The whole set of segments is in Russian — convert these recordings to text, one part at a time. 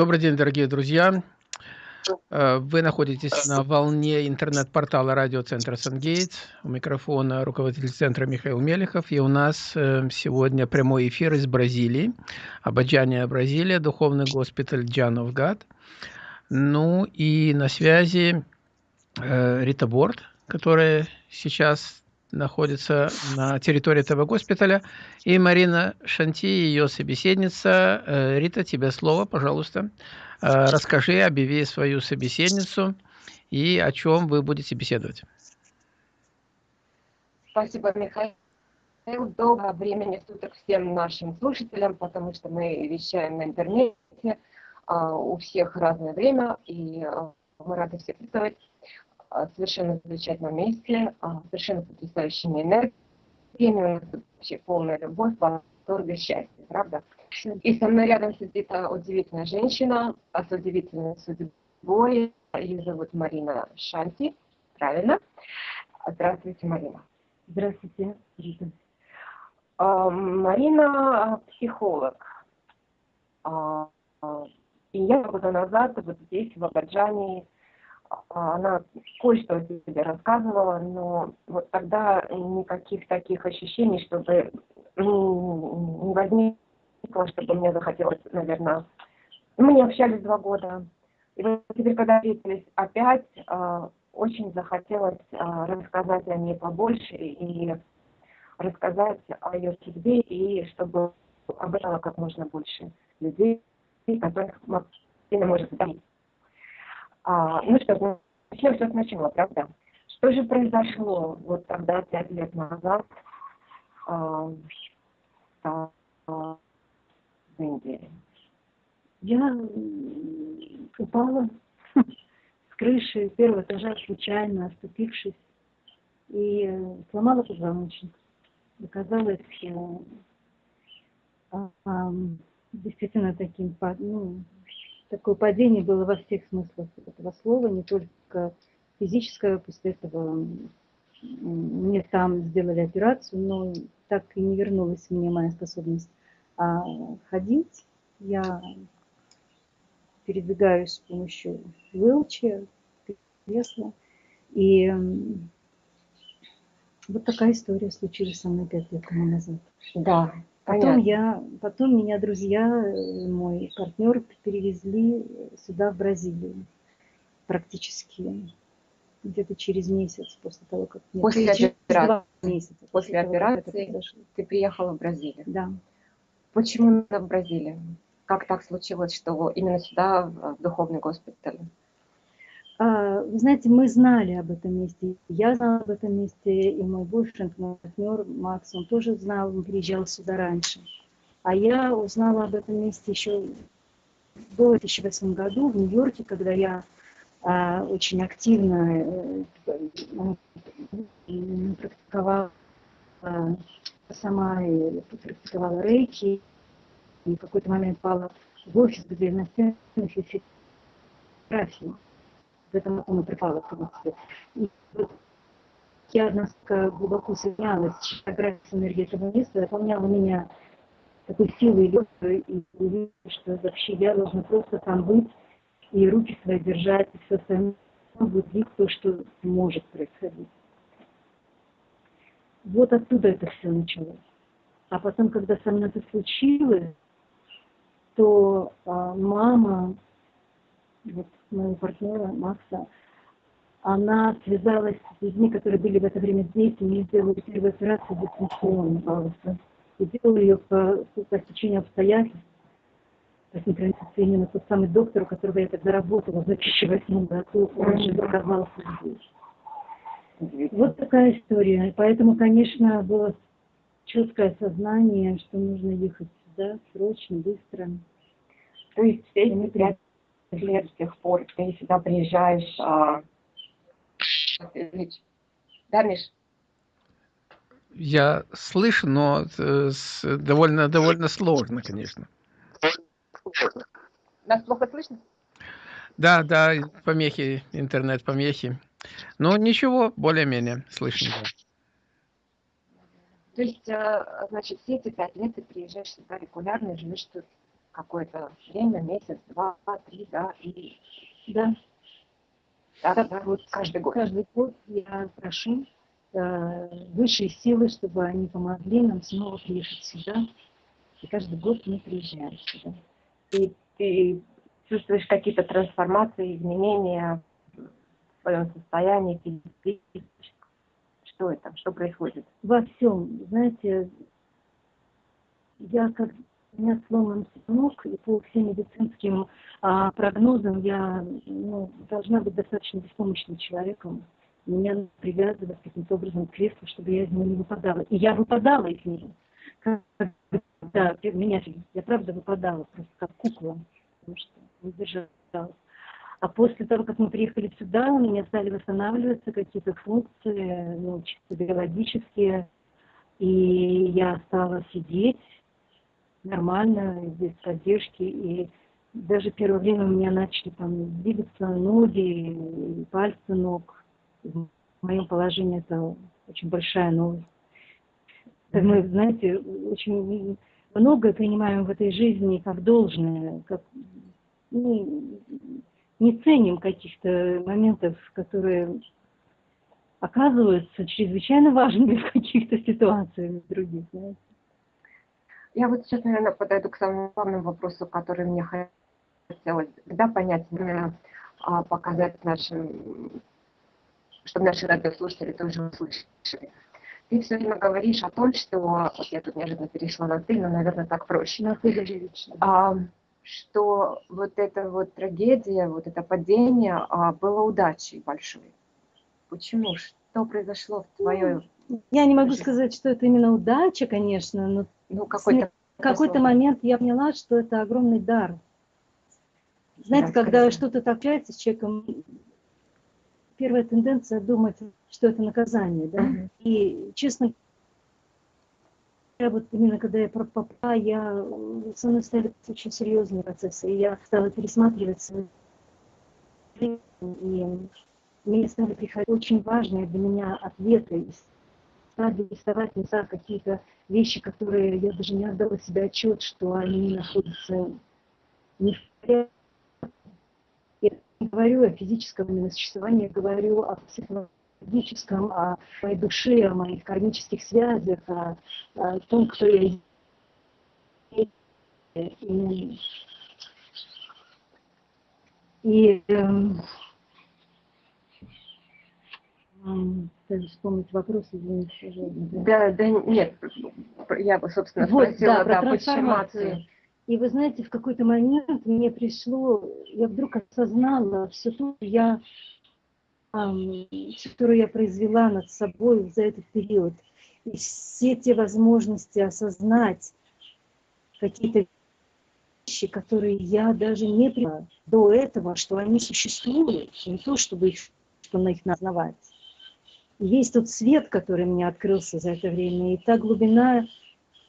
Добрый день, дорогие друзья. Э, вы находитесь на волне интернет-портала радиоцентра «Сангейтс». У микрофона руководитель центра Михаил Мелехов. И у нас э, сегодня прямой эфир из Бразилии. Абаджания, Бразилия, духовный госпиталь Джановгад. Ну и на связи э, Рита Борт, которая сейчас находится на территории этого госпиталя. И Марина Шанти, ее собеседница. Э, Рита, тебе слово, пожалуйста. Э, расскажи, объяви свою собеседницу и о чем вы будете беседовать. Спасибо, Михаил. Доброго времени суток всем нашим слушателям, потому что мы вещаем на интернете. А, у всех разное время, и а, мы рады всех присутствовать. А, совершенно замечательном месте, а, совершенно потрясающими энергиями, вообще полная любовь, восторг и счастье, правда? И со мной рядом сидит удивительная женщина с удивительной судьбой. Ее зовут Марина Шанти, правильно? Здравствуйте, Марина. Здравствуйте, Рита. А, Марина психолог. И я года назад вот здесь, в Абаджане, а, она кое-что о себе рассказывала, но вот тогда никаких таких ощущений, чтобы не возникло, чтобы мне захотелось, наверное... Мы не общались два года. И вот теперь, когда встретились опять, а, очень захотелось а, рассказать о ней побольше и рассказать о ее судьбе, и чтобы об этом как можно больше людей, которых Марина может говорить. А, ну что, начнем все сначала, правда? Что же произошло вот тогда, пять лет назад, а, а, в Индии? Я упала с крыши первого этажа случайно, оступившись, и сломала позвоночник. Оказалось, действительно таким, ну, такое падение было во всех смыслах этого слова, не только физическое, после этого мне там сделали операцию, но так и не вернулась мне моя способность а ходить. Я передвигаюсь с помощью вилча, кресла. И вот такая история случилась со мной пять лет тому назад. Да, Потом я, потом меня друзья, э, мой партнер перевезли сюда, в Бразилию, практически где-то через месяц после того, как мне после операции, месяца, после, после операции ты приехала в Бразилию. Да. Почему в Бразилию? Как так случилось, что именно сюда, в духовный госпиталь? А, вы знаете, мы знали об этом месте. Я знала об этом месте, и мой бойфренд, мой партнер Макс, он тоже знал, он приезжал сюда раньше. А я узнала об этом месте еще в 2008 году в Нью-Йорке, когда я а, очень активно э, практиковала а, сама и практиковала рейки. И в какой-то момент пала в офис, где на стенах висит фотографии в этом в принципе. И вот я настолько глубоко соединялась с фотографией с энергией этого места, наполняла меня такой силой и и увидела, что вообще я должна просто там быть и руки свои держать, и все остальное будет видеть то, что может происходить. Вот оттуда это все началось. А потом, когда со мной это случилось, то а, мама вот моего партнера Макса, она связалась с людьми, которые были в это время здесь, и мне сделали первую операцию дистанционно, пожалуйста. И делала ее по, по стечению обстоятельств, по синхронизации именно тот самый доктор, у которого я тогда работала в 2008 году, он же оказался здесь. Вот такая история. И поэтому, конечно, было четкое сознание, что нужно ехать сюда срочно, быстро. То есть все эти пять лет с тех пор ты сюда приезжаешь. А... Да, Миш? Я слышу, но э, довольно, довольно сложно, конечно. Нас плохо слышно? Да, да, помехи, интернет-помехи. Но ничего, более-менее слышно. То есть, э, значит, все эти пять лет ты приезжаешь сюда регулярно и живешь тут какое-то время, месяц, два, три, да, и... Да. Да, да, вот каждый год. Каждый год я прошу э, высшие силы, чтобы они помогли нам снова приехать сюда. И каждый год мы приезжаем сюда. И ты чувствуешь какие-то трансформации, изменения в своем состоянии, что это, что происходит? Во всем. Знаете, я как меня сломан ног, и по всем медицинским а, прогнозам я ну, должна быть достаточно беспомощным человеком. Меня привязывать каким-то образом к креслу, чтобы я из него не выпадала. И я выпадала из него. Да, меня, я правда выпадала, просто как кукла, потому что не держалась. А после того, как мы приехали сюда, у меня стали восстанавливаться какие-то функции, ну, чисто биологические, и я стала сидеть, нормально, без поддержки. И даже первое время у меня начали там двигаться ноги, пальцы ног. В моем положении это очень большая новость. Мы, знаете, очень многое принимаем в этой жизни как должное, как ну, не ценим каких-то моментов, которые оказываются чрезвычайно важными в каких-то ситуациях других. Знаете. Я вот сейчас, наверное, подойду к самому главному вопросу, который мне хотелось да, понять, а, показать нашим, чтобы наши радиослушатели тоже услышали. Ты все время говоришь о том, что, вот я тут неожиданно перешла на ты, но, наверное, так проще. На ты, а, что вот эта вот трагедия, вот это падение а, было удачей большой. Почему? Что произошло в твоей... Я не могу сказать, что это именно удача, конечно, но ну, какой-то в какой-то момент я поняла, что это огромный дар. Знаете, да, когда что-то общается с человеком, первая тенденция думать, что это наказание, да. Uh-huh. И честно я вот именно когда я про папа, я со мной стали очень серьезные процессы, и я стала пересматривать свои и мне стали приходить очень важные для меня ответы стали рисовать за какие-то вещи, которые я даже не отдала себе отчет, что они находятся не в порядке. Я не говорю о физическом именно существовании, я говорю о психологическом, о моей душе, о моих кармических связях, о, о том, кто я и, и эм, вспомнить вопрос, извините, пожалуйста. Да, да, нет, я бы, собственно, вот, спросила, да, про да, трансформацию. И вы знаете, в какой-то момент мне пришло, я вдруг осознала все то, что я, эм, которую я произвела над собой за этот период. И все те возможности осознать какие-то вещи, которые я даже не приняла до этого, что они существуют, не то, чтобы их, чтобы их назнавать есть тот свет, который мне открылся за это время, и та глубина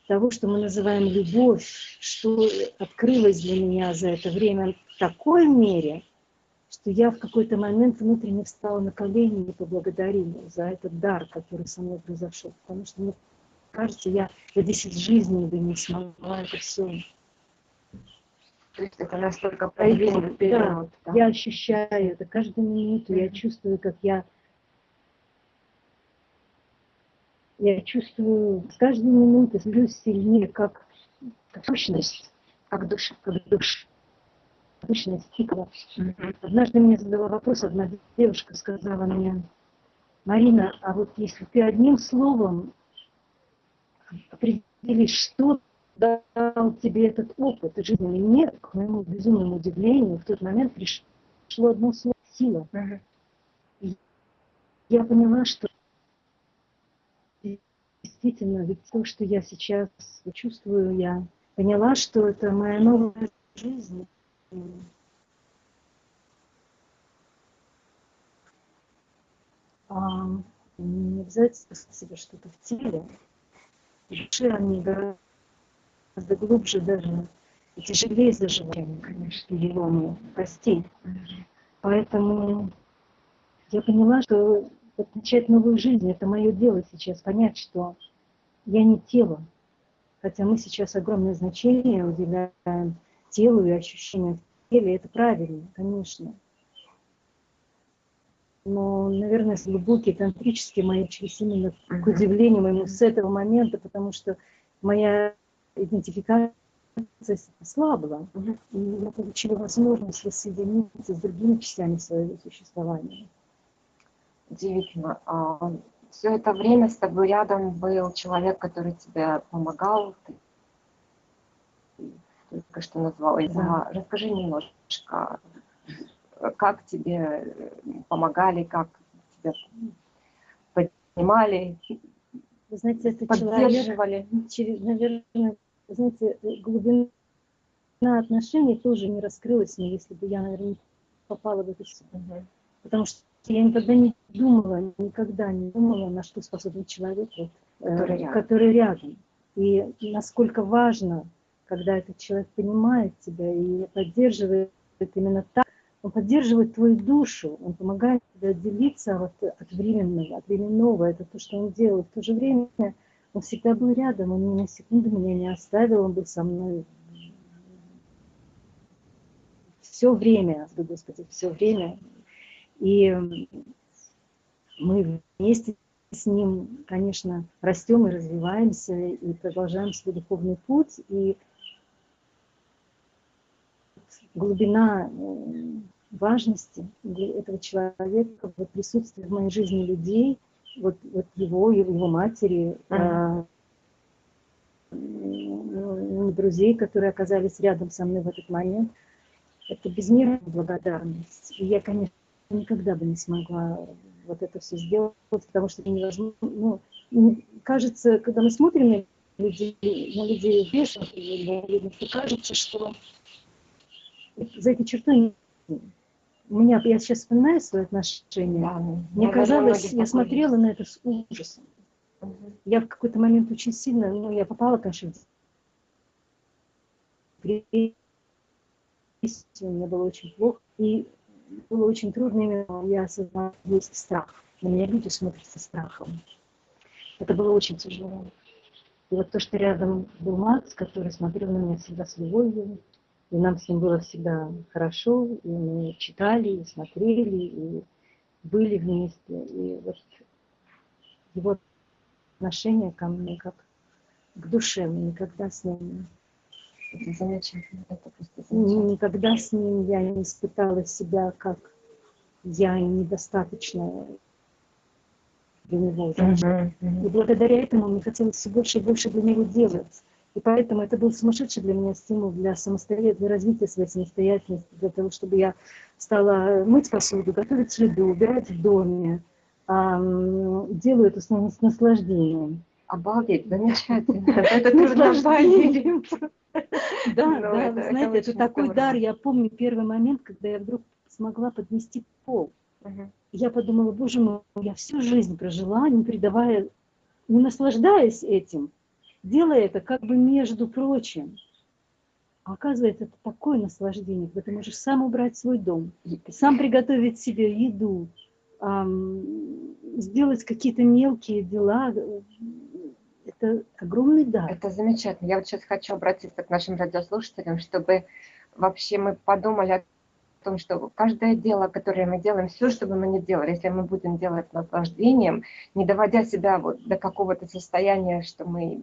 того, что мы называем любовь, что открылось для меня за это время в такой мере, что я в какой-то момент внутренне встала на колени и поблагодарила за этот дар, который со мной произошел. Потому что, мне кажется, я за 10 жизней бы не смогла это все. То есть это настолько проявление да, да, я ощущаю это каждую минуту, я чувствую, как я я чувствую с каждой минуты становлюсь сильнее, как, как сущность, как душа, как душа. Сущность. Mm-hmm. Однажды мне задала вопрос, одна девушка сказала мне, Марина, а вот если ты одним словом определишь, что дал тебе этот опыт жизненный, мне, к моему безумному удивлению, в тот момент пришло одно слово – сила. И я поняла, что действительно, ведь то, что я сейчас чувствую, я поняла, что это моя новая жизнь. А, не обязательно себе что-то в теле. Души они гораздо глубже даже и тяжелее заживать, конечно, его костей. Поэтому я поняла, что начать новую жизнь, это мое дело сейчас, понять, что я не тело. Хотя мы сейчас огромное значение уделяем телу и ощущениям в теле, это правильно, конечно. Но, наверное, глубокие тантрические мои через именно к удивлению моему с этого момента, потому что моя идентификация ослабла, и я получила возможность воссоединиться с другими частями своего существования. Удивительно. А, все это время с тобой рядом был человек, который тебе помогал, ты только что назвала. Да. Расскажи немножко, как тебе помогали, как тебя поднимали, Вы знаете, это поддерживали? Человек, через, наверное, знаете, глубина отношений тоже не раскрылась мне, если бы я, наверное, попала в эту ситуацию. Потому что я никогда не думала, никогда не думала, на что способен человек, вот, который, э, рядом. который рядом. И насколько важно, когда этот человек понимает тебя и поддерживает именно так, он поддерживает твою душу, он помогает тебе отделиться вот от временного, от временного. Это то, что он делает. В то же время он всегда был рядом, он ни на секунду меня не оставил, он был со мной все время, Господи, все время. И мы вместе с ним, конечно, растем и развиваемся, и продолжаем свой духовный путь. И глубина важности этого человека, вот присутствие в моей жизни людей, вот, вот его, его матери, mm -hmm. друзей, которые оказались рядом со мной в этот момент, это безмерная благодарность. И я, конечно, никогда бы не смогла вот это все сделать, потому что это невозможно. Ну, кажется, когда мы смотрим на людей, на людей вешах, то кажется, что за этой чертой у меня, я сейчас вспоминаю свои отношения, да, мне казалось, я смотрела на это с ужасом. Угу. Я в какой-то момент очень сильно, ну, я попала, конечно, в депрессию, мне было очень плохо, и было очень трудно, именно я осознала, есть страх. На меня люди смотрят со страхом. Это было очень тяжело. И вот то, что рядом был Макс, который смотрел на меня всегда с любовью, и нам с ним было всегда хорошо, и мы читали, и смотрели, и были вместе. И вот его отношение ко мне как к душе, мы никогда с ним это замечательно, это просто замечательно. Никогда с ним я не испытала себя как я недостаточно для него. Uh-huh, uh-huh. И благодаря этому мне хотелось все больше и больше для него делать. И поэтому это был сумасшедший для меня стимул для самостоятельности, для развития своей самостоятельности, для того, чтобы я стала мыть посуду, готовить еду, убирать в доме. Делаю это с наслаждением. Обалдеть, замечательно. Это наслаждение. Да, да, вы знаете, это такой дар. Я помню первый момент, когда я вдруг смогла поднести пол. Я подумала, боже мой, я всю жизнь прожила, не придавая, не наслаждаясь этим, делая это как бы между прочим. А оказывается, это такое наслаждение, когда ты можешь сам убрать свой дом, сам приготовить себе еду, сделать какие-то мелкие дела, это огромный дар. Это замечательно. Я вот сейчас хочу обратиться к нашим радиослушателям, чтобы вообще мы подумали о том, что каждое дело, которое мы делаем, все, что бы мы ни делали, если мы будем делать с наслаждением, не доводя себя вот до какого-то состояния, что мы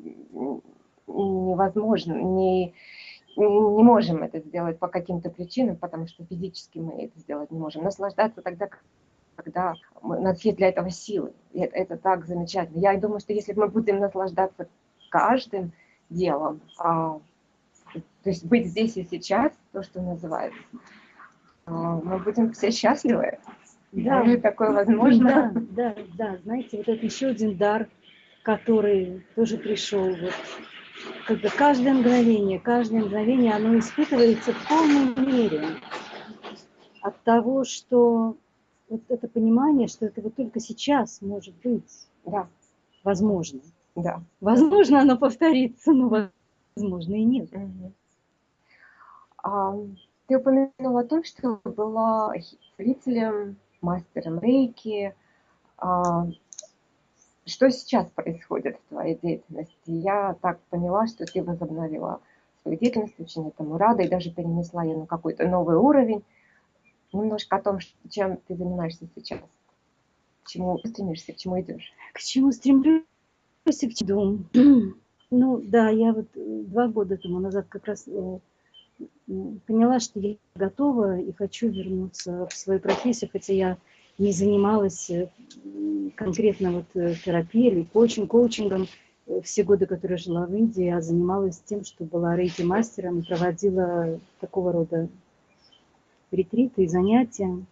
невозможно, не, не можем это сделать по каким-то причинам, потому что физически мы это сделать не можем. Наслаждаться тогда, когда у нас есть для этого силы. И это, это так замечательно. Я думаю, что если мы будем наслаждаться каждым делом, а, то есть быть здесь и сейчас, то, что называется, а, мы будем все счастливы. Да, Может, такое возможно. Да, да, да. Знаете, вот это еще один дар, который тоже пришел. Вот, когда каждое мгновение, каждое мгновение, оно испытывается в полной мере от того, что вот это понимание, что это вот только сейчас может быть. Да. Возможно. Да. Возможно, оно повторится, но возможно и нет. Угу. А, ты упомянула о том, что была зрителем, мастером рейки. А, что сейчас происходит в твоей деятельности? Я так поняла, что ты возобновила свою деятельность, очень этому рада, и даже перенесла ее на какой-то новый уровень. Немножко о том, чем ты занимаешься сейчас, к чему стремишься, к чему идешь. К чему стремлюсь и к чему? Ну да, я вот э, два года тому назад как раз э, поняла, что я готова и хочу вернуться в свою профессию, хотя я не занималась э, конкретно вот терапией или коучинг, коучингом все годы, которые жила в Индии, я занималась тем, что была рейки-мастером и проводила такого рода ретриты и занятия,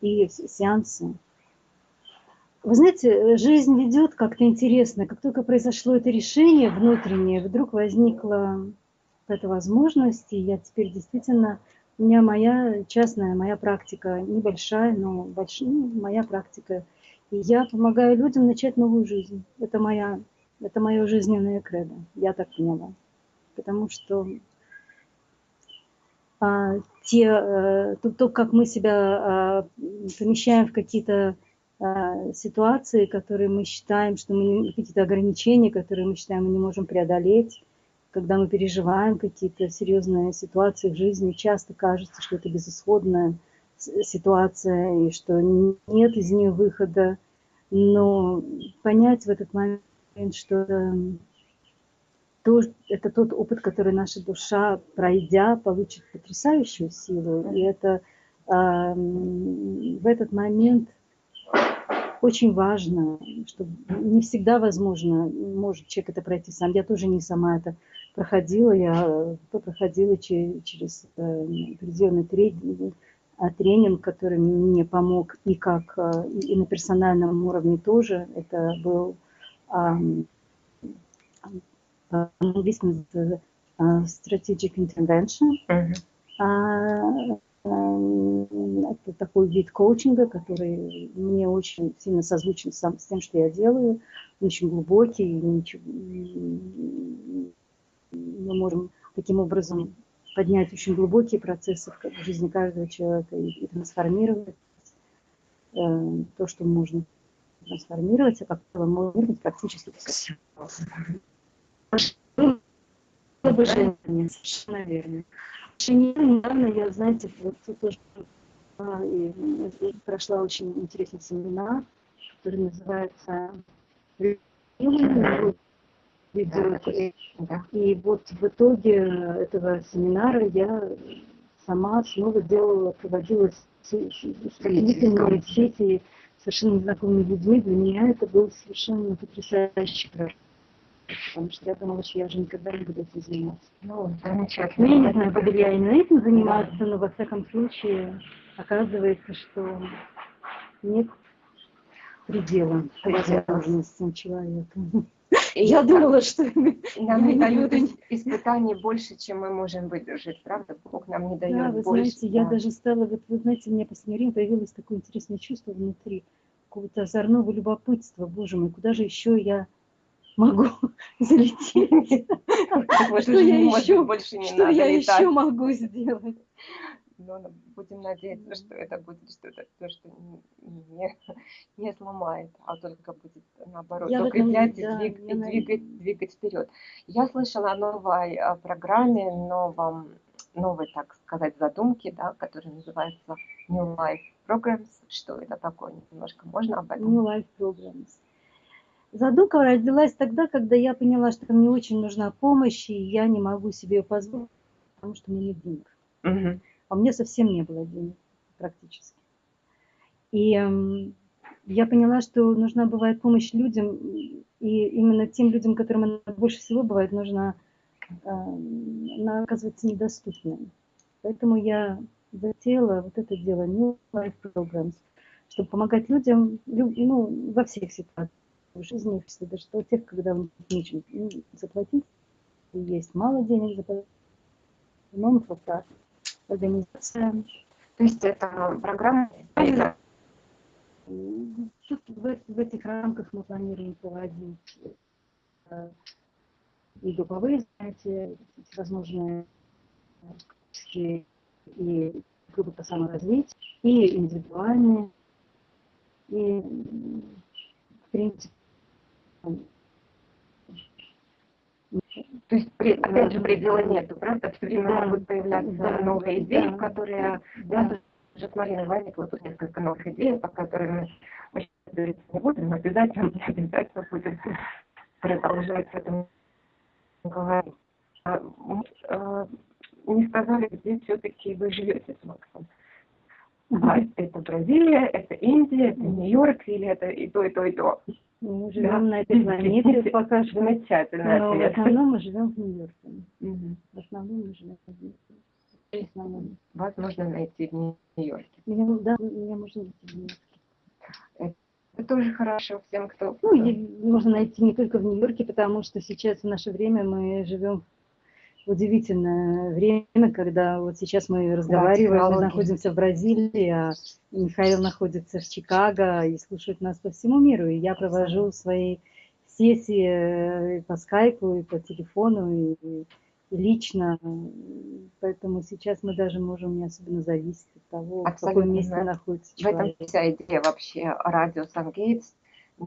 и сеансы. Вы знаете, жизнь ведет как-то интересно. Как только произошло это решение внутреннее, вдруг возникла эта возможность, и я теперь действительно, у меня моя частная, моя практика, небольшая, но большая, ну, моя практика. И я помогаю людям начать новую жизнь. Это моя, это мое жизненное кредо, я так поняла. Потому что а, те, а, то, то, как мы себя а, помещаем в какие-то а, ситуации, которые мы считаем, что мы какие-то ограничения, которые мы считаем, мы не можем преодолеть, когда мы переживаем какие-то серьезные ситуации в жизни, часто кажется, что это безысходная ситуация и что нет из нее выхода. Но понять в этот момент, что это, то, это тот опыт, который наша душа, пройдя, получит потрясающую силу. И это э, в этот момент – очень важно, что не всегда возможно, может человек это пройти сам. Я тоже не сама это проходила, я проходила через э, определенный тренинг, а, тренинг, который мне помог и как э, и на персональном уровне тоже. Это был по-английски strategic intervention. Uh-huh. Это такой вид коучинга, который мне очень сильно созвучен сам, с тем, что я делаю. Он очень глубокий. Мы можем таким образом поднять очень глубокие процессы в жизни каждого человека и, и трансформировать э, то, что можно трансформировать, а как можно практически все. Совершенно верно недавно я, знаете, вот тоже а, и, и прошла очень интересный семинар, который называется ведет. И вот в итоге этого семинара я сама снова делала, проводила сомнительные сети совершенно незнакомыми людьми. Для меня это был совершенно потрясающий проект потому что я думала, что я уже никогда не буду этим заниматься. Ну, замечательно. Ну, я не знаю, буду ли я именно этим заниматься, но во всяком случае оказывается, что нет предела возможностям человека. Я думала, что нам не дают испытаний больше, чем мы можем выдержать, правда? Бог нам не дает да, вы больше. Знаете, да. я даже стала, вот вы знаете, у меня последнее время появилось такое интересное чувство внутри, какого-то озорного любопытства. Боже мой, куда же еще я могу залететь. Что я еще, больше не что я еще могу сделать? Но ну, будем надеяться, что это будет что-то, то, что не, не сломает, а только будет наоборот я укреплять и, да, двиг, и двигать, двигать вперед. Я слышала о новой программе, новом, новой, так сказать, задумке, да, которая называется New Life Programs. Что это такое? Немножко можно об этом? New Life Programs. Задумка родилась тогда, когда я поняла, что мне очень нужна помощь, и я не могу себе ее позволить, потому что у меня нет денег. Угу. А у меня совсем не было денег практически. И э, я поняла, что нужна бывает помощь людям, и именно тем людям, которым она больше всего бывает нужна, э, она оказывается недоступной. Поэтому я затеяла вот это дело New Life Programs, чтобы помогать людям ну, во всех ситуациях в жизни, даже у тех, когда нечем заплатить, и есть мало денег заплатить, нон-профит, организация. То есть это программа? Тут в, в этих рамках мы планируем проводить э, и групповые занятия, всевозможные и группы по саморазвитию, и индивидуальные, и в принципе То есть, опять же, предела нету, правда? Все время да. могут появляться да. новые идеи, да. которые... Да. Уже с Мариной возникло тут несколько новых идей, по которым мы сейчас говорить не будем, но обязательно, обязательно будем продолжать в этом говорить. А, а, не сказали, где все-таки вы живете с Максом. А, это Бразилия, это Индия, это Нью-Йорк, или это и то, и то, и то. Мы живем да. на этой планете пока что. Замечательно. Но в основном мы живем в Нью-Йорке. Угу. В основном мы живем в Нью-Йорке. Вас можно найти в Нью-Йорке. Меня, да, меня можно найти в Нью-Йорке. Это тоже хорошо всем, кто... Ну, можно найти не только в Нью-Йорке, потому что сейчас в наше время мы живем удивительное время, когда вот сейчас мы разговариваем, да, мы находимся в Бразилии, а Михаил находится в Чикаго и слушает нас по всему миру. И я провожу свои сессии э, по скайпу, и по телефону, и, и лично. Поэтому сейчас мы даже можем не особенно зависеть от того, Абсолютно. в каком месте находится человек. В этом вся идея вообще радио Сангейтс.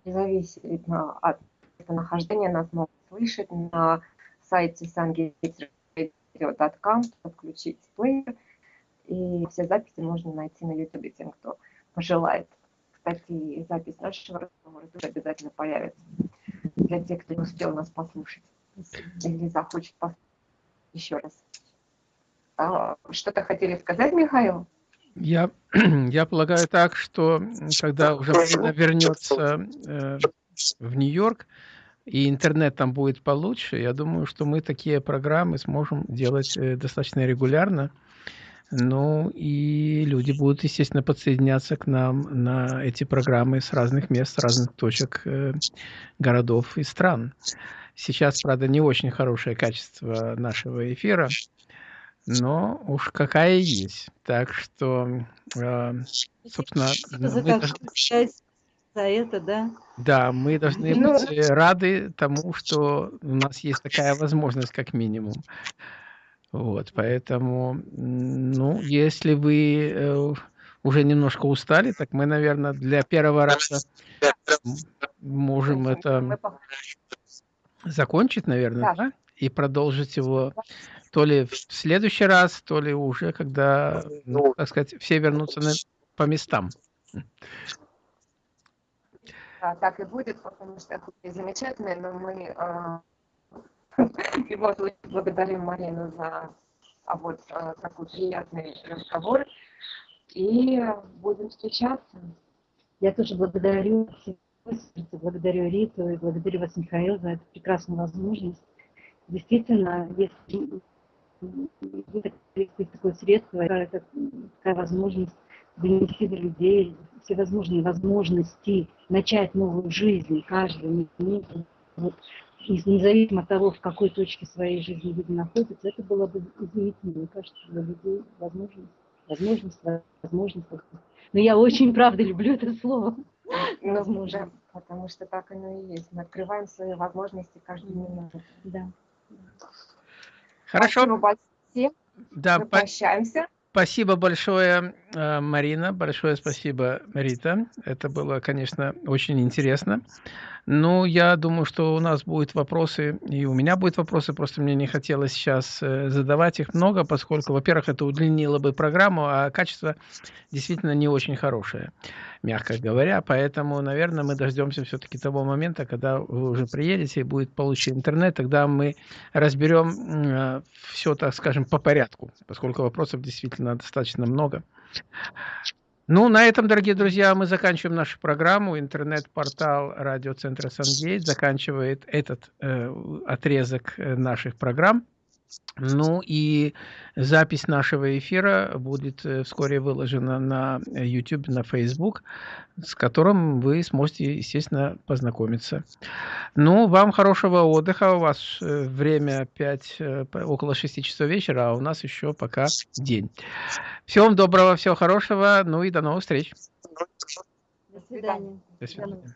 Независимо от нахождения нас могут слышать на сайте sungatesradio.com, подключить плеер, и все записи можно найти на YouTube тем, кто пожелает. Кстати, запись нашего разговора тоже обязательно появится для тех, кто не успел нас послушать или захочет послушать еще раз. А, что-то хотели сказать, Михаил? Я, я полагаю так, что когда уже вернется э, в Нью-Йорк, и интернет там будет получше, я думаю, что мы такие программы сможем делать э, достаточно регулярно. Ну и люди будут, естественно, подсоединяться к нам на эти программы с разных мест, с разных точек э, городов и стран. Сейчас, правда, не очень хорошее качество нашего эфира, но уж какая есть. Так что, э, собственно, мы должны за это, да? Да, мы должны ну, быть э, рады тому, что у нас есть такая возможность, как минимум. Вот, поэтому, ну, если вы э, уже немножко устали, так мы, наверное, для первого раза можем это закончить, наверное, да? И продолжить его то ли в следующий раз, то ли уже, когда, ну, так сказать, все вернутся на, по местам так и будет, потому что это замечательно, но мы а, в любом случае благодарим Марину за а вот а, такой приятный разговор и будем встречаться. Я тоже благодарю благодарю Риту и благодарю вас, Михаил, за эту прекрасную возможность. Действительно, если есть такое средство, такая возможность до людей всевозможные возможности начать новую жизнь каждый минуту, вот, независимо от того, в какой точке своей жизни люди находятся, это было бы изумительно, мне кажется, для людей возможность, возможность, возможность. Но я очень, правда, люблю это слово. Ну, возможно. Да, потому что так оно и есть. Мы открываем свои возможности каждую минуту. Да. Хорошо. Спасибо большое. Да, Мы прощаемся. Спасибо большое, э, Марина. Большое спасибо, Рита. Это было, конечно, очень интересно. Ну, я думаю, что у нас будут вопросы, и у меня будут вопросы, просто мне не хотелось сейчас э, задавать их много, поскольку, во-первых, это удлинило бы программу, а качество действительно не очень хорошее, мягко говоря. Поэтому, наверное, мы дождемся все-таки того момента, когда вы уже приедете и будет получен интернет, тогда мы разберем э, все, так скажем, по порядку, поскольку вопросов действительно достаточно много. Ну, на этом, дорогие друзья, мы заканчиваем нашу программу. Интернет-портал радиоцентра Сангейт заканчивает этот э, отрезок э, наших программ. Ну и запись нашего эфира будет э, вскоре выложена на YouTube, на Facebook, с которым вы сможете, естественно, познакомиться. Ну, вам хорошего отдыха. У вас э, время 5, э, около 6 часов вечера, а у нас еще пока день. Всего вам доброго, всего хорошего. Ну и до новых встреч. До свидания. До свидания.